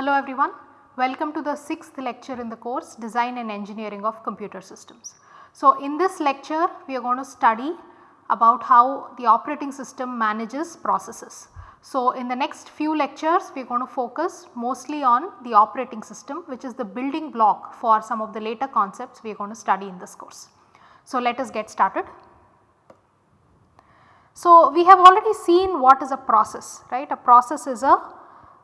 Hello everyone, welcome to the 6th lecture in the course Design and Engineering of Computer Systems. So, in this lecture we are going to study about how the operating system manages processes. So, in the next few lectures we are going to focus mostly on the operating system which is the building block for some of the later concepts we are going to study in this course. So, let us get started. So, we have already seen what is a process right a process is a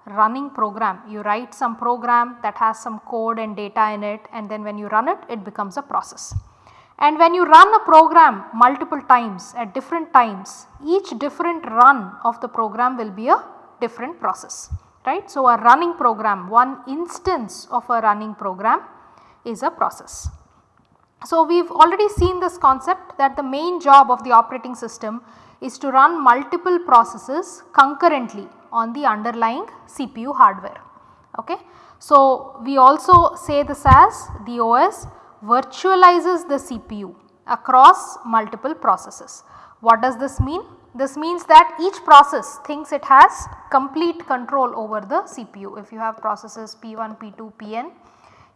running program you write some program that has some code and data in it and then when you run it it becomes a process. And when you run a program multiple times at different times each different run of the program will be a different process right. So, a running program one instance of a running program is a process. So, we have already seen this concept that the main job of the operating system is to run multiple processes concurrently on the underlying CPU hardware. Okay. So, we also say this as the OS virtualizes the CPU across multiple processes. What does this mean? This means that each process thinks it has complete control over the CPU. If you have processes P1, P2, Pn,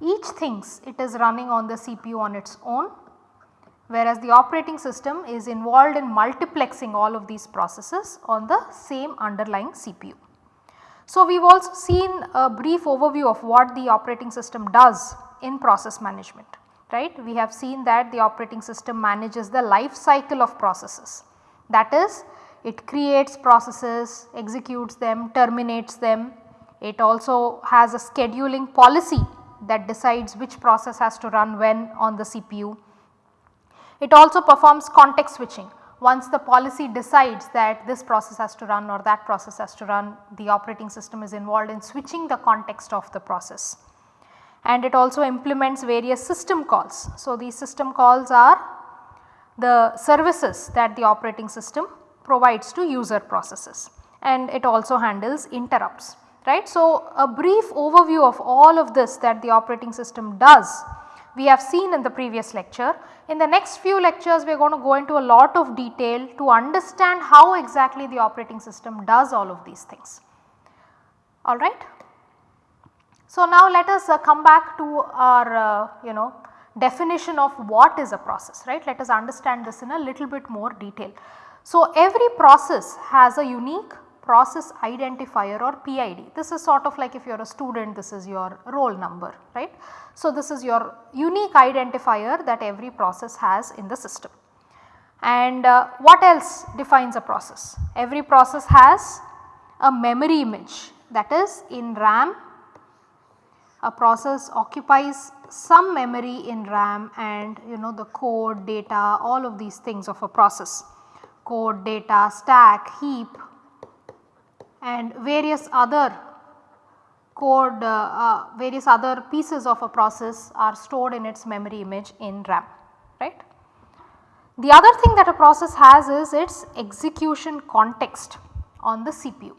each thinks it is running on the CPU on its own whereas the operating system is involved in multiplexing all of these processes on the same underlying CPU. So, we have also seen a brief overview of what the operating system does in process management right. We have seen that the operating system manages the life cycle of processes that is it creates processes, executes them, terminates them. It also has a scheduling policy that decides which process has to run when on the CPU it also performs context switching. Once the policy decides that this process has to run or that process has to run, the operating system is involved in switching the context of the process. And it also implements various system calls. So, these system calls are the services that the operating system provides to user processes and it also handles interrupts right. So, a brief overview of all of this that the operating system does we have seen in the previous lecture. In the next few lectures we are going to go into a lot of detail to understand how exactly the operating system does all of these things. Alright. So, now let us uh, come back to our uh, you know definition of what is a process right. Let us understand this in a little bit more detail. So, every process has a unique process identifier or PID. This is sort of like if you are a student this is your roll number right. So, this is your unique identifier that every process has in the system. And uh, what else defines a process? Every process has a memory image that is in RAM a process occupies some memory in RAM and you know the code, data all of these things of a process code, data, stack, heap and various other code uh, uh, various other pieces of a process are stored in its memory image in RAM right. The other thing that a process has is its execution context on the CPU.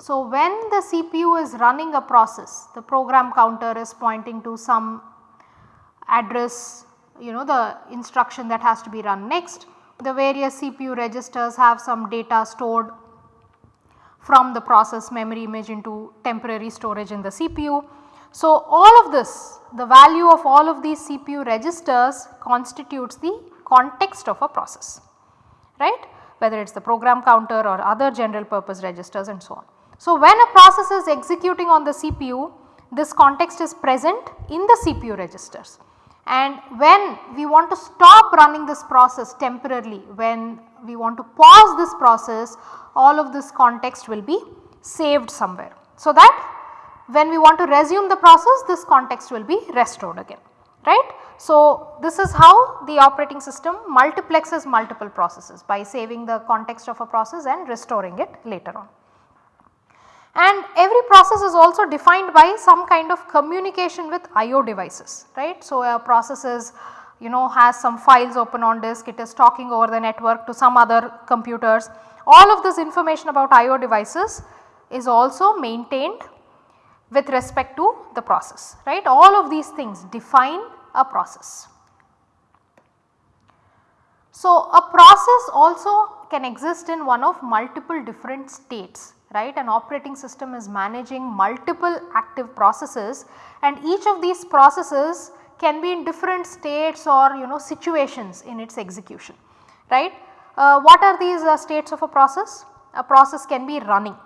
So, when the CPU is running a process the program counter is pointing to some address you know the instruction that has to be run next. The various CPU registers have some data stored from the process memory image into temporary storage in the CPU. So, all of this the value of all of these CPU registers constitutes the context of a process right whether it is the program counter or other general purpose registers and so on. So, when a process is executing on the CPU this context is present in the CPU registers and when we want to stop running this process temporarily when we want to pause this process all of this context will be saved somewhere. So, that when we want to resume the process this context will be restored again right. So, this is how the operating system multiplexes multiple processes by saving the context of a process and restoring it later on. And every process is also defined by some kind of communication with IO devices right. So, a process is you know has some files open on disk, it is talking over the network to some other computers. All of this information about IO devices is also maintained with respect to the process right. All of these things define a process. So, a process also can exist in one of multiple different states right an operating system is managing multiple active processes and each of these processes can be in different states or you know situations in its execution right. Uh, what are these uh, states of a process? A process can be running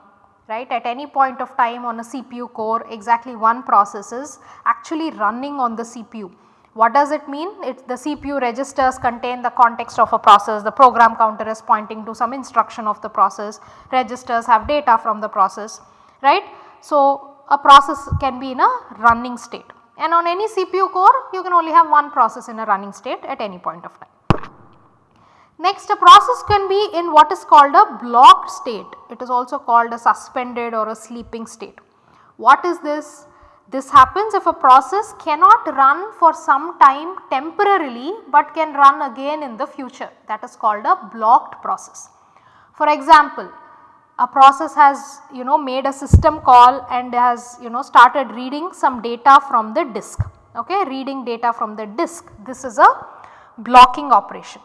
right at any point of time on a CPU core exactly one process is actually running on the CPU. What does it mean? It the CPU registers contain the context of a process, the program counter is pointing to some instruction of the process, registers have data from the process right. So, a process can be in a running state and on any CPU core you can only have one process in a running state at any point of time. Next a process can be in what is called a blocked state. It is also called a suspended or a sleeping state. What is this? This happens if a process cannot run for some time temporarily but can run again in the future that is called a blocked process. For example, a process has you know made a system call and has you know started reading some data from the disk okay reading data from the disk this is a blocking operation.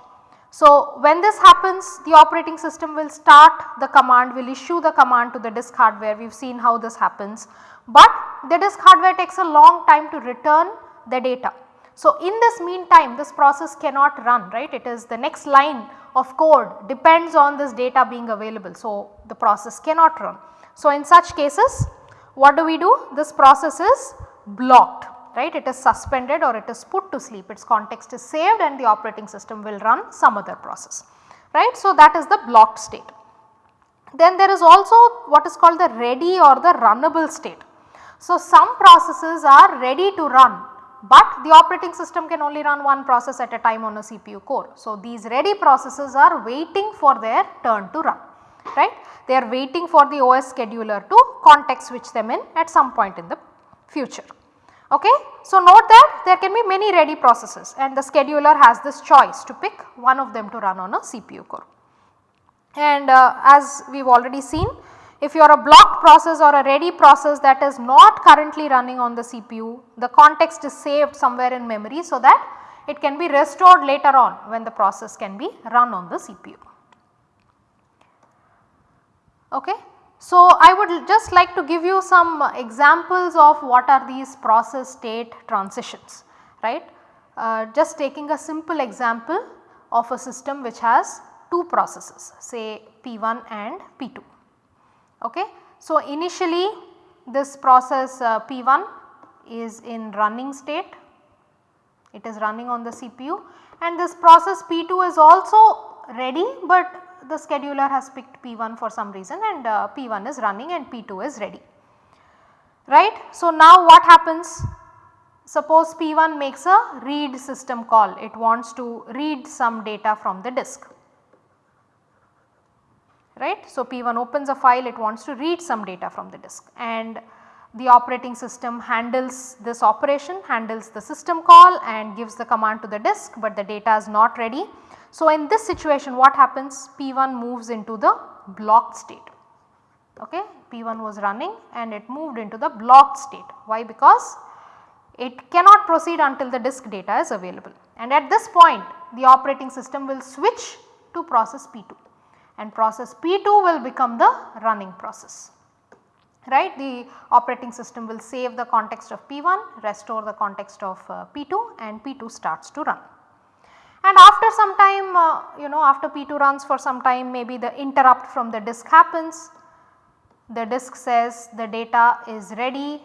So, when this happens the operating system will start the command will issue the command to the disk hardware we have seen how this happens, but the disk hardware takes a long time to return the data. So, in this meantime this process cannot run right it is the next line of code depends on this data being available. So, the process cannot run. So, in such cases what do we do this process is blocked right it is suspended or it is put to sleep its context is saved and the operating system will run some other process right. So, that is the blocked state. Then there is also what is called the ready or the runnable state. So, some processes are ready to run but the operating system can only run one process at a time on a CPU core. So, these ready processes are waiting for their turn to run right. They are waiting for the OS scheduler to context switch them in at some point in the future. Okay. So, note that there can be many ready processes and the scheduler has this choice to pick one of them to run on a CPU core. And uh, as we have already seen if you are a blocked process or a ready process that is not currently running on the CPU, the context is saved somewhere in memory so that it can be restored later on when the process can be run on the CPU. Okay. So, I would just like to give you some examples of what are these process state transitions right. Uh, just taking a simple example of a system which has two processes say P1 and P2. Okay. So, initially this process uh, P1 is in running state, it is running on the CPU and this process P2 is also ready, but the scheduler has picked P1 for some reason and uh, P1 is running and P2 is ready. Right. So, now what happens? Suppose P1 makes a read system call. It wants to read some data from the disk. Right. So, P1 opens a file. It wants to read some data from the disk. And the operating system handles this operation handles the system call and gives the command to the disk but the data is not ready so, in this situation what happens? P1 moves into the blocked state. Okay P1 was running and it moved into the blocked state. Why? Because it cannot proceed until the disk data is available. And at this point the operating system will switch to process P2 and process P2 will become the running process. Right. The operating system will save the context of P1, restore the context of uh, P2 and P2 starts to run and after some time uh, you know after P2 runs for some time maybe the interrupt from the disk happens, the disk says the data is ready,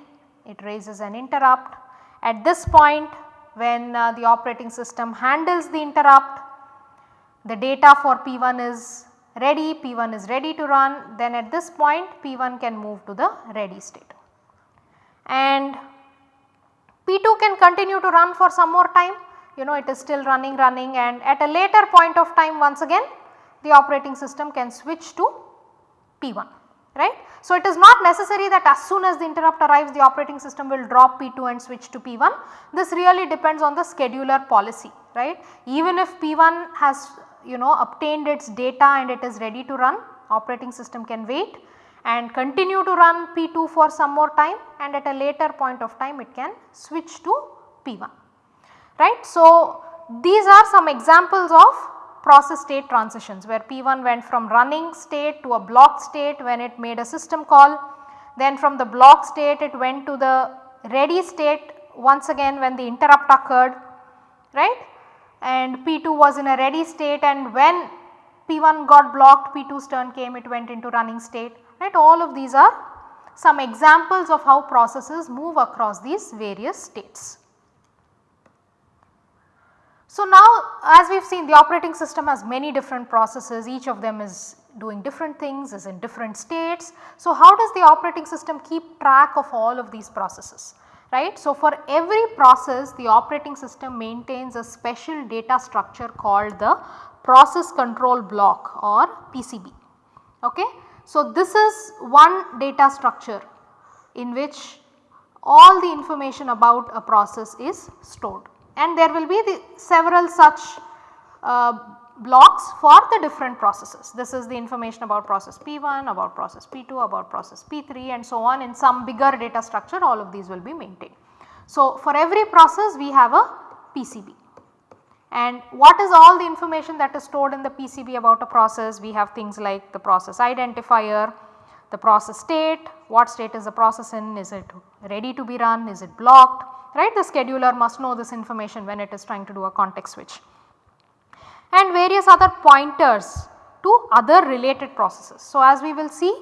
it raises an interrupt. At this point when uh, the operating system handles the interrupt, the data for P1 is ready, P1 is ready to run. Then at this point P1 can move to the ready state. And P2 can continue to run for some more time you know it is still running running and at a later point of time once again the operating system can switch to P1 right. So, it is not necessary that as soon as the interrupt arrives the operating system will drop P2 and switch to P1 this really depends on the scheduler policy right. Even if P1 has you know obtained its data and it is ready to run operating system can wait and continue to run P2 for some more time and at a later point of time it can switch to P1 right. So, these are some examples of process state transitions where P1 went from running state to a block state when it made a system call. Then from the block state it went to the ready state once again when the interrupt occurred right and P2 was in a ready state and when P1 got blocked P2's turn came it went into running state right all of these are some examples of how processes move across these various states. So now as we have seen the operating system has many different processes each of them is doing different things is in different states. So how does the operating system keep track of all of these processes right. So for every process the operating system maintains a special data structure called the process control block or PCB okay. So this is one data structure in which all the information about a process is stored and there will be the several such uh, blocks for the different processes. This is the information about process P1, about process P2, about process P3 and so on in some bigger data structure all of these will be maintained. So, for every process we have a PCB and what is all the information that is stored in the PCB about a process? We have things like the process identifier, the process state, what state is the process in, is it ready to be run, is it blocked, right. The scheduler must know this information when it is trying to do a context switch and various other pointers to other related processes. So, as we will see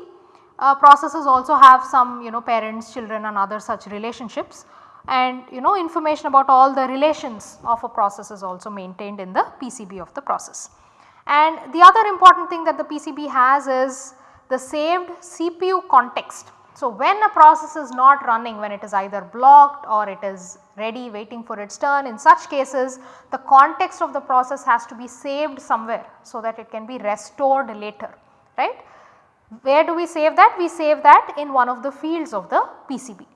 uh, processes also have some you know parents, children and other such relationships and you know information about all the relations of a process is also maintained in the PCB of the process. And the other important thing that the PCB has is the saved CPU context so, when a process is not running when it is either blocked or it is ready waiting for its turn in such cases the context of the process has to be saved somewhere so that it can be restored later right. Where do we save that? We save that in one of the fields of the PCB.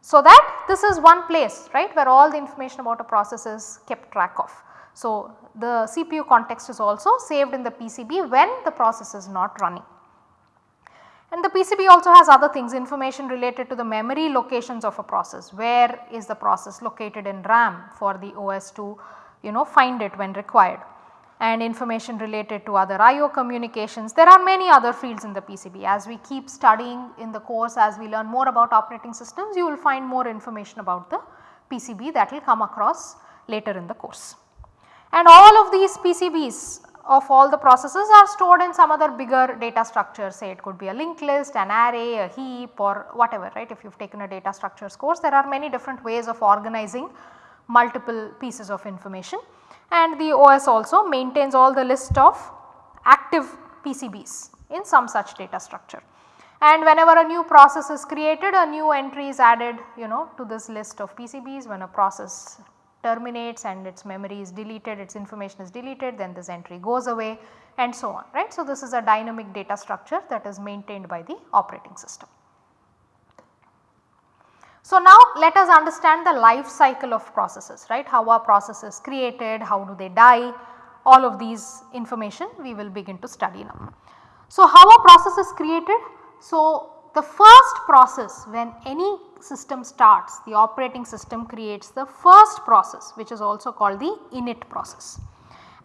So, that this is one place right where all the information about a process is kept track of. So, the CPU context is also saved in the PCB when the process is not running. And the PCB also has other things information related to the memory locations of a process, where is the process located in RAM for the OS to you know find it when required and information related to other IO communications. There are many other fields in the PCB as we keep studying in the course as we learn more about operating systems you will find more information about the PCB that will come across later in the course. And all of these PCBs of all the processes are stored in some other bigger data structure say it could be a linked list, an array, a heap or whatever right. If you have taken a data structures course there are many different ways of organizing multiple pieces of information and the OS also maintains all the list of active PCBs in some such data structure. And whenever a new process is created a new entry is added you know to this list of PCBs when a process terminates and its memory is deleted, its information is deleted then this entry goes away and so on right. So, this is a dynamic data structure that is maintained by the operating system. So, now let us understand the life cycle of processes right how a processes created, how do they die all of these information we will begin to study now. So, how a process is created? So, the first process when any system starts the operating system creates the first process which is also called the init process.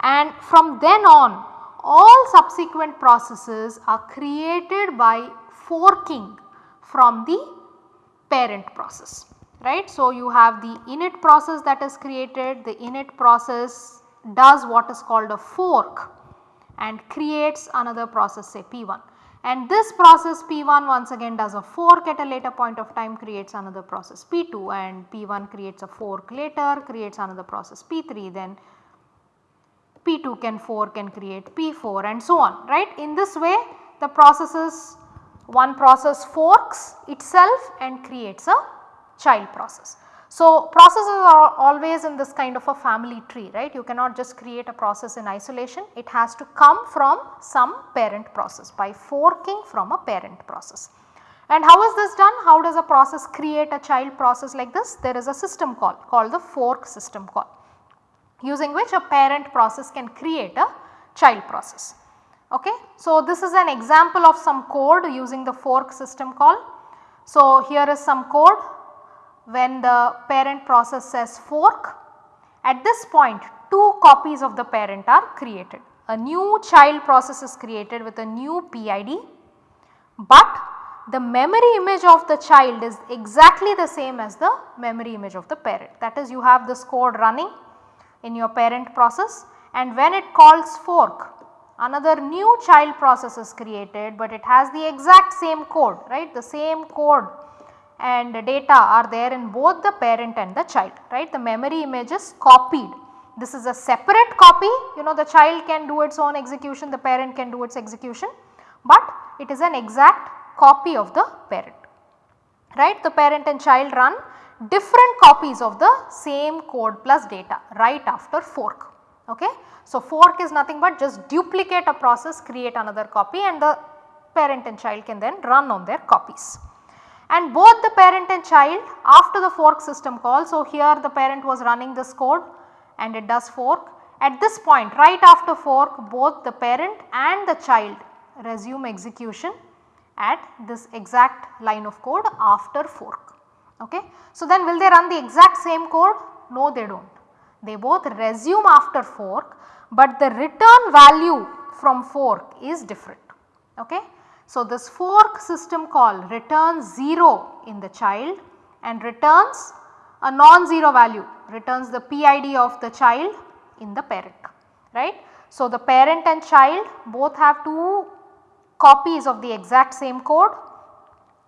And from then on all subsequent processes are created by forking from the parent process right. So, you have the init process that is created the init process does what is called a fork and creates another process say P1 and this process P1 once again does a fork at a later point of time creates another process P2 and P1 creates a fork later creates another process P3 then P2 can fork and create P4 and so on right. In this way the processes one process forks itself and creates a child process. So, processes are always in this kind of a family tree right you cannot just create a process in isolation it has to come from some parent process by forking from a parent process. And how is this done? How does a process create a child process like this? There is a system call called the fork system call using which a parent process can create a child process. Okay. So, this is an example of some code using the fork system call. So, here is some code when the parent process says fork. At this point two copies of the parent are created. A new child process is created with a new PID, but the memory image of the child is exactly the same as the memory image of the parent. That is you have this code running in your parent process and when it calls fork another new child process is created, but it has the exact same code right? The same code and data are there in both the parent and the child right the memory image is copied. This is a separate copy you know the child can do its own execution the parent can do its execution, but it is an exact copy of the parent right. The parent and child run different copies of the same code plus data right after fork. Okay. So, fork is nothing but just duplicate a process create another copy and the parent and child can then run on their copies. And both the parent and child after the fork system call. So, here the parent was running this code and it does fork. At this point right after fork both the parent and the child resume execution at this exact line of code after fork. Okay. So, then will they run the exact same code? No they do not. They both resume after fork, but the return value from fork is different. Okay. So, this fork system call returns 0 in the child and returns a non-zero value returns the PID of the child in the parent right. So, the parent and child both have two copies of the exact same code.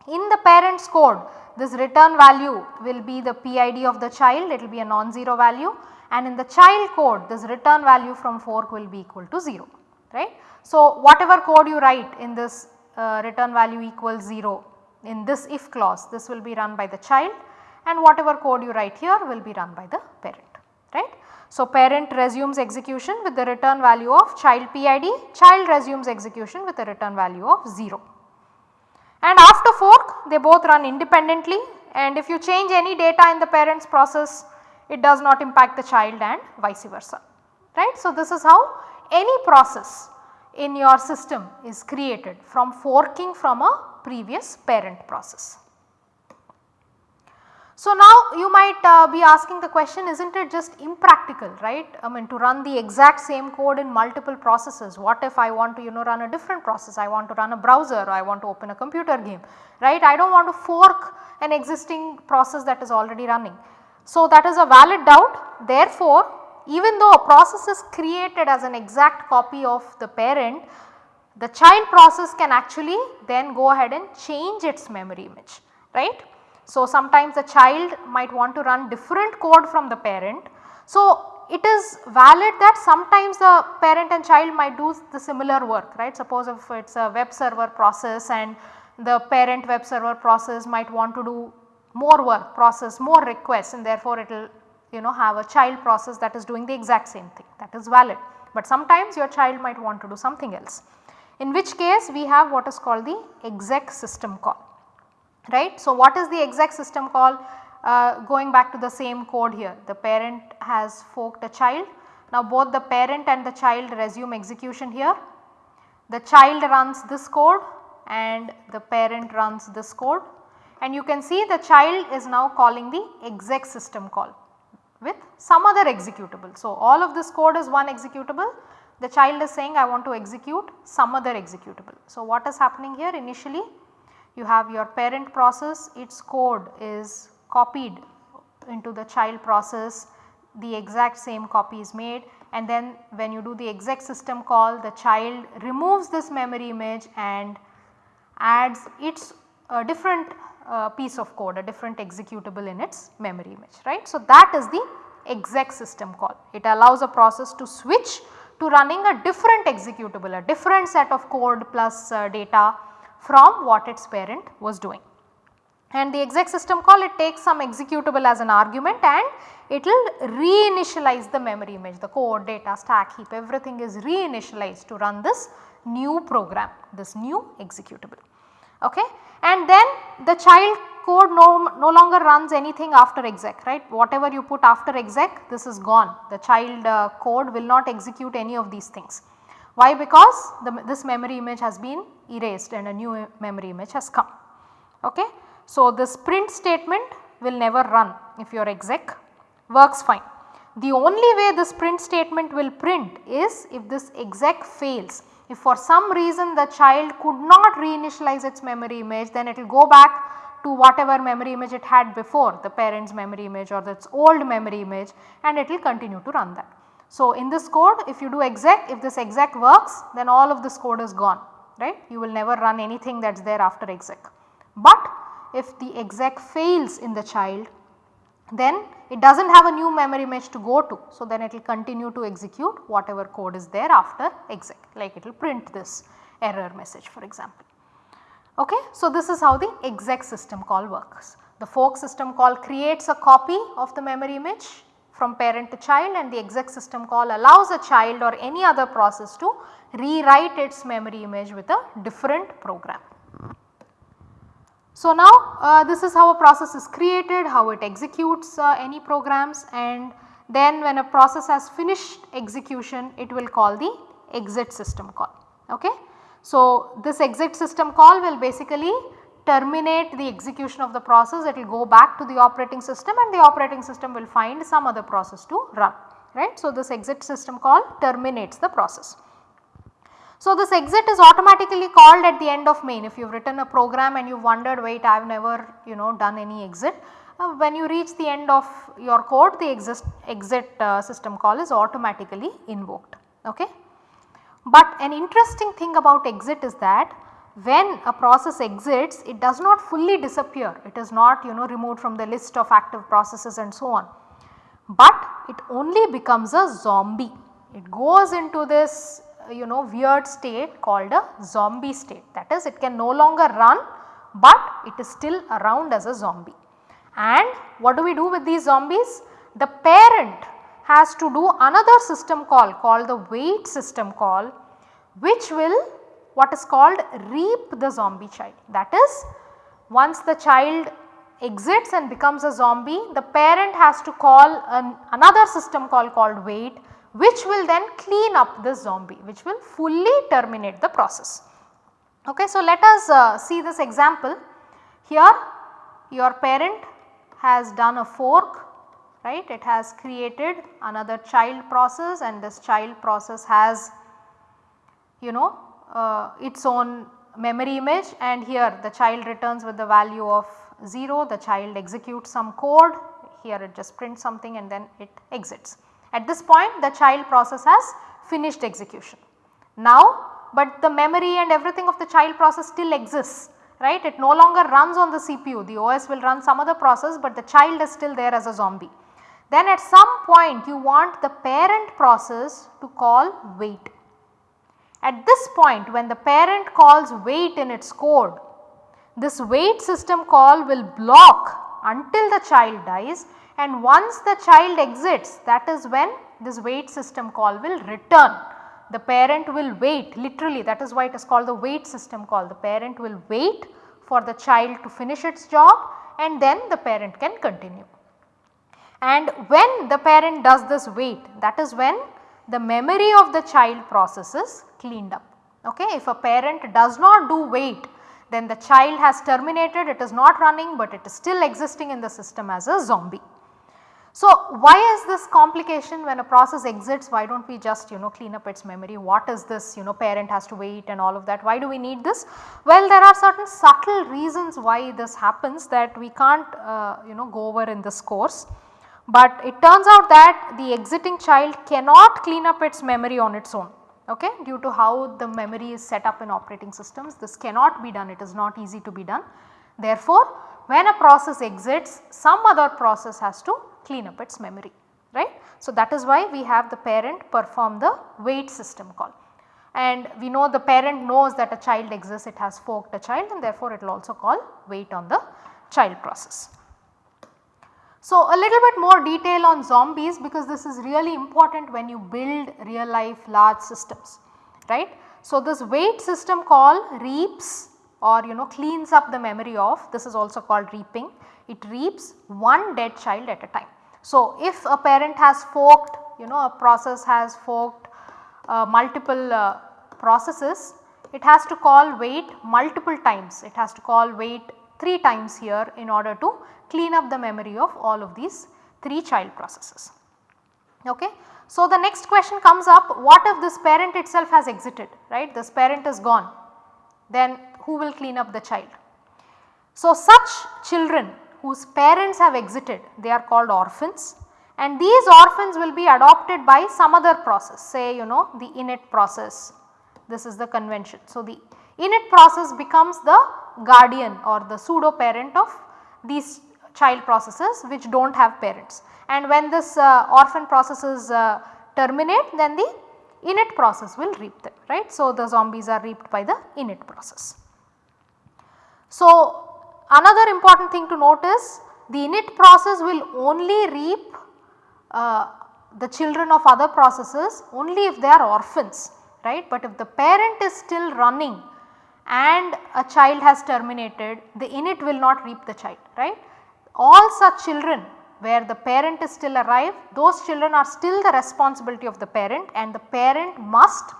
In the parent's code this return value will be the PID of the child it will be a non-zero value and in the child code this return value from fork will be equal to 0 right. So, whatever code you write in this uh, return value equals 0 in this if clause this will be run by the child and whatever code you write here will be run by the parent right. So, parent resumes execution with the return value of child PID, child resumes execution with a return value of 0. And after fork they both run independently and if you change any data in the parent's process it does not impact the child and vice versa right. So, this is how any process in your system is created from forking from a previous parent process. So, now you might uh, be asking the question is not it just impractical right? I mean to run the exact same code in multiple processes. What if I want to you know run a different process? I want to run a browser. Or I want to open a computer game right? I do not want to fork an existing process that is already running. So, that is a valid doubt. Therefore, even though a process is created as an exact copy of the parent the child process can actually then go ahead and change its memory image right. So, sometimes the child might want to run different code from the parent. So, it is valid that sometimes the parent and child might do the similar work right. Suppose if it is a web server process and the parent web server process might want to do more work process more requests and therefore it will you know have a child process that is doing the exact same thing that is valid. But sometimes your child might want to do something else in which case we have what is called the exec system call right. So, what is the exec system call uh, going back to the same code here the parent has forked a child. Now, both the parent and the child resume execution here. The child runs this code and the parent runs this code and you can see the child is now calling the exec system call with some other executable. So, all of this code is one executable. The child is saying I want to execute some other executable. So, what is happening here? Initially you have your parent process. Its code is copied into the child process. The exact same copy is made. And then when you do the exec system call the child removes this memory image and adds its different uh, piece of code a different executable in its memory image right. So, that is the exec system call it allows a process to switch to running a different executable a different set of code plus uh, data from what its parent was doing. And the exec system call it takes some executable as an argument and it will reinitialize the memory image the code data stack heap everything is reinitialized to run this new program this new executable. Okay. And then the child code no, no longer runs anything after exec right whatever you put after exec this is gone the child uh, code will not execute any of these things. Why? Because the, this memory image has been erased and a new memory image has come. Okay. So, this print statement will never run if your exec works fine. The only way this print statement will print is if this exec fails. If for some reason the child could not reinitialize its memory image then it will go back to whatever memory image it had before the parent's memory image or its old memory image and it will continue to run that. So, in this code if you do exec if this exec works then all of this code is gone right you will never run anything that is there after exec. But if the exec fails in the child then it does not have a new memory image to go to. So, then it will continue to execute whatever code is there after exec like it will print this error message for example. Okay. So, this is how the exec system call works. The fork system call creates a copy of the memory image from parent to child and the exec system call allows a child or any other process to rewrite its memory image with a different program. So, now uh, this is how a process is created, how it executes uh, any programs and then when a process has finished execution it will call the exit system call. Okay. So, this exit system call will basically terminate the execution of the process it will go back to the operating system and the operating system will find some other process to run right. So, this exit system call terminates the process. So, this exit is automatically called at the end of main if you have written a program and you have wondered wait I have never you know done any exit. Uh, when you reach the end of your code the exist, exit uh, system call is automatically invoked. Okay. But an interesting thing about exit is that when a process exits it does not fully disappear it is not you know removed from the list of active processes and so on. But it only becomes a zombie it goes into this Uh, you know weird state called a zombie state that is it can no longer run but it is still around as a zombie. And what do we do with these zombies? The parent has to do another system call called the wait system call which will what is called reap the zombie child. That is once the child exits and becomes a zombie the parent has to call an, another system call called wait which will then clean up this zombie which will fully terminate the process. Okay, so, let us uh, see this example. Here your parent has done a fork right it has created another child process and this child process has you know uh, its own memory image and here the child returns with the value of 0 the child executes some code here it just prints something and then it exits. At this point the child process has finished execution. Now, but the memory and everything of the child process still exists right it no longer runs on the CPU the OS will run some other process but the child is still there as a zombie. Then at some point you want the parent process to call wait. At this point when the parent calls wait in its code this wait system call will block until the child dies and once the child exits that is when this wait system call will return. The parent will wait literally that is why it is called the wait system call. The parent will wait for the child to finish its job and then the parent can continue. And when the parent does this wait that is when the memory of the child process is cleaned up. Okay. If a parent does not do wait then the child has terminated it is not running but it is still existing in the system as a zombie. So, why is this complication when a process exits why do not we just you know clean up its memory what is this you know parent has to wait and all of that why do we need this? Well there are certain subtle reasons why this happens that we can't uh, you know go over in this course. But it turns out that the exiting child cannot clean up its memory on its own okay due to how the memory is set up in operating systems this cannot be done it is not easy to be done. Therefore, when a process exits some other process has to clean up its memory right. So, that is why we have the parent perform the wait system call and we know the parent knows that a child exists it has forked a child and therefore it will also call wait on the child process. So, a little bit more detail on zombies because this is really important when you build real life large systems right. So, this wait system call reaps or you know cleans up the memory of this is also called reaping it reaps one dead child at a time. So, if a parent has forked you know a process has forked uh, multiple uh, processes it has to call wait multiple times it has to call wait 3 times here in order to clean up the memory of all of these 3 child processes. Okay. So, the next question comes up what if this parent itself has exited right this parent is gone then who will clean up the child. So, such children whose parents have exited they are called orphans and these orphans will be adopted by some other process say you know the init process this is the convention. So, the init process becomes the guardian or the pseudo parent of these child processes which do not have parents and when this uh, orphan processes uh, terminate then the init process will reap them right. So, the zombies are reaped by the init process. So, another important thing to note is the init process will only reap uh, the children of other processes only if they are orphans right. But if the parent is still running and a child has terminated the init will not reap the child right. All such children where the parent is still alive those children are still the responsibility of the parent and the parent must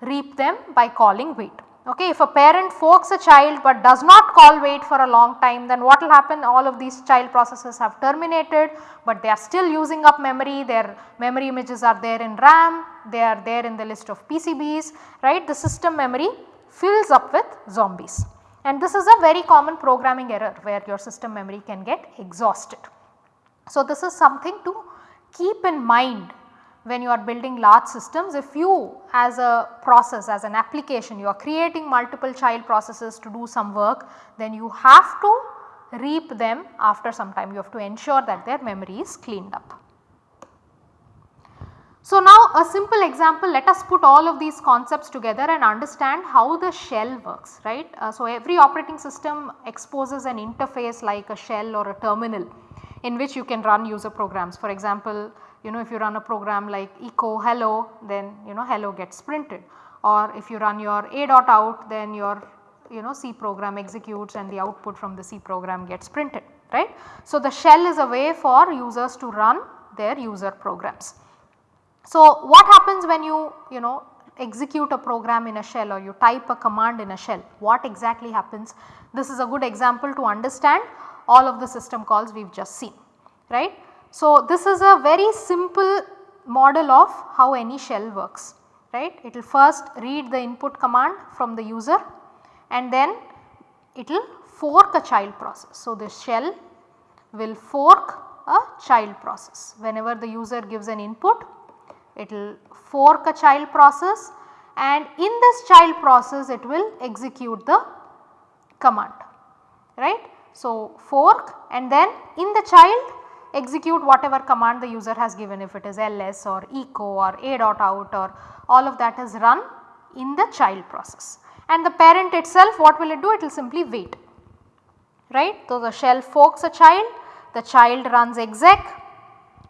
reap them by calling wait. Okay, if a parent forks a child but does not call wait for a long time then what will happen? All of these child processes have terminated but they are still using up memory. Their memory images are there in RAM. They are there in the list of PCBs right? The system memory fills up with zombies. And this is a very common programming error where your system memory can get exhausted. So, this is something to keep in mind when you are building large systems if you as a process as an application you are creating multiple child processes to do some work then you have to reap them after some time you have to ensure that their memory is cleaned up. So, now a simple example let us put all of these concepts together and understand how the shell works right. Uh, so, every operating system exposes an interface like a shell or a terminal in which you can run user programs. For example, you know if you run a program like echo hello then you know hello gets printed or if you run your a dot out then your you know C program executes and the output from the C program gets printed right. So, the shell is a way for users to run their user programs. So, what happens when you you know execute a program in a shell or you type a command in a shell what exactly happens this is a good example to understand all of the system calls we have just seen right. So, this is a very simple model of how any shell works right. It will first read the input command from the user and then it will fork a child process. So, the shell will fork a child process whenever the user gives an input it will fork a child process and in this child process it will execute the command right. So, fork and then in the child execute whatever command the user has given if it is ls or echo or a dot out or all of that is run in the child process. And the parent itself what will it do? It will simply wait right. So, the shell forks a child, the child runs exec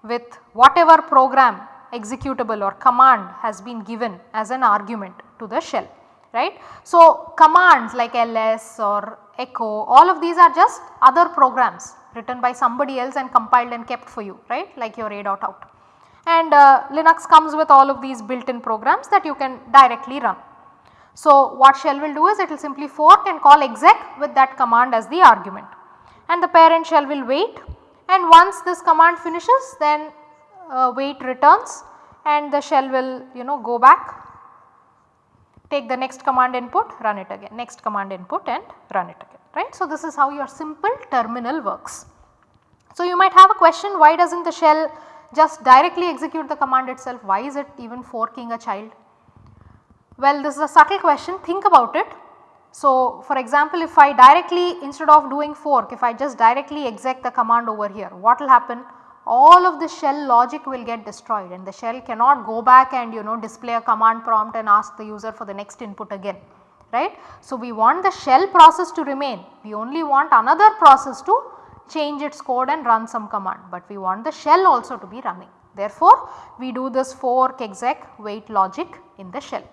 with whatever program executable or command has been given as an argument to the shell right. So, commands like ls or echo all of these are just other programs written by somebody else and compiled and kept for you right? Like your a dot out. And uh, Linux comes with all of these built in programs that you can directly run. So, what shell will do is it will simply fork and call exec with that command as the argument. And the parent shell will wait. And once this command finishes then uh, wait returns. And the shell will you know go back take the next command input run it again next command input and run it again right. So, this is how your simple terminal works. So, you might have a question why does not the shell just directly execute the command itself why is it even forking a child? Well, this is a subtle question think about it. So, for example, if I directly instead of doing fork if I just directly exec the command over here what will happen? All of the shell logic will get destroyed and the shell cannot go back and you know display a command prompt and ask the user for the next input again right. So, we want the shell process to remain, we only want another process to change its code and run some command, but we want the shell also to be running. Therefore, we do this fork exec wait logic in the shell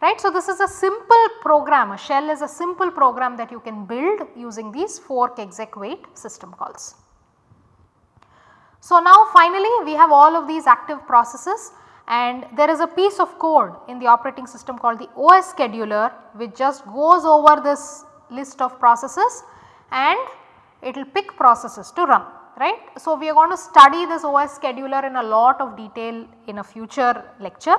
right. So, this is a simple program a shell is a simple program that you can build using these fork exec wait system calls. So, now finally we have all of these active processes and there is a piece of code in the operating system called the OS scheduler which just goes over this list of processes and it will pick processes to run right. So, we are going to study this OS scheduler in a lot of detail in a future lecture.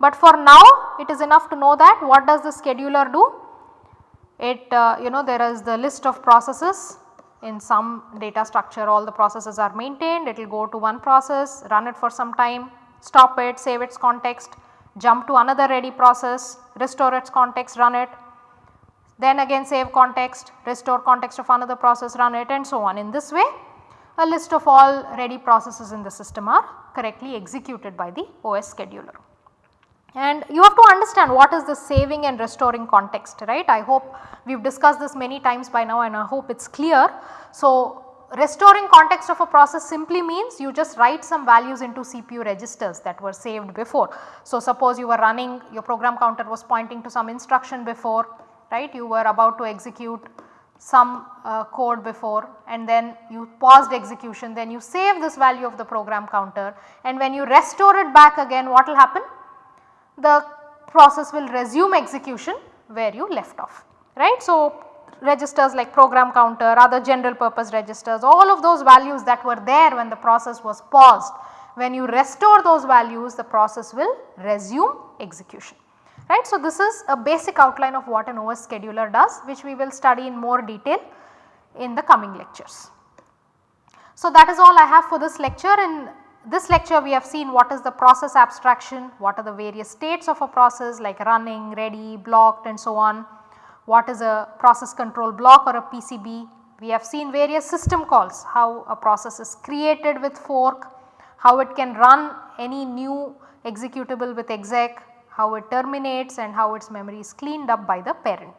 But for now it is enough to know that what does the scheduler do? It uh, you know there is the list of processes in some data structure all the processes are maintained it will go to one process run it for some time stop it save its context jump to another ready process restore its context run it then again save context restore context of another process run it and so on. In this way a list of all ready processes in the system are correctly executed by the OS scheduler. And you have to understand what is the saving and restoring context right. I hope we have discussed this many times by now and I hope it is clear. So, restoring context of a process simply means you just write some values into CPU registers that were saved before. So, suppose you were running your program counter was pointing to some instruction before right you were about to execute some uh, code before and then you paused execution then you save this value of the program counter and when you restore it back again what will happen? The process will resume execution where you left off right. So, registers like program counter other general purpose registers all of those values that were there when the process was paused when you restore those values the process will resume execution right. So, this is a basic outline of what an OS scheduler does which we will study in more detail in the coming lectures. So, that is all I have for this lecture. In this lecture we have seen what is the process abstraction, what are the various states of a process like running, ready, blocked and so on, what is a process control block or a PCB. We have seen various system calls, how a process is created with fork, how it can run any new executable with exec, how it terminates and how its memory is cleaned up by the parent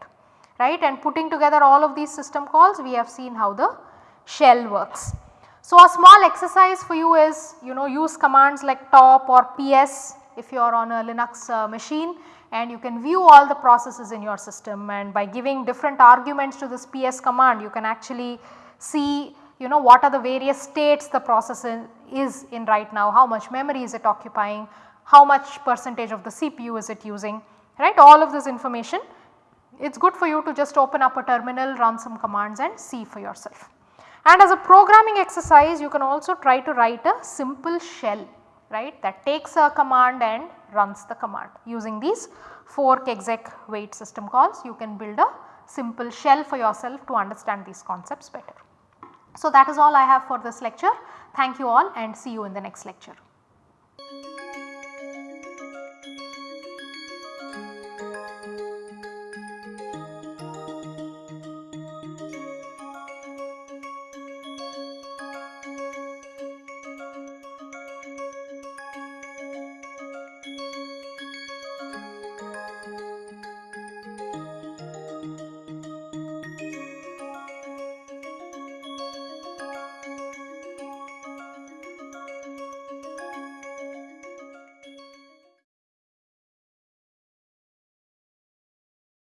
right and putting together all of these system calls we have seen how the shell works. So, a small exercise for you is you know use commands like top or ps if you are on a Linux uh, machine and you can view all the processes in your system. And by giving different arguments to this ps command you can actually see you know what are the various states the process in, is in right now, how much memory is it occupying, how much percentage of the CPU is it using? Right? All of this information it is good for you to just open up a terminal run some commands and see for yourself. And as a programming exercise you can also try to write a simple shell right that takes a command and runs the command using these fork exec wait system calls you can build a simple shell for yourself to understand these concepts better. So that is all I have for this lecture. Thank you all and see you in the next lecture.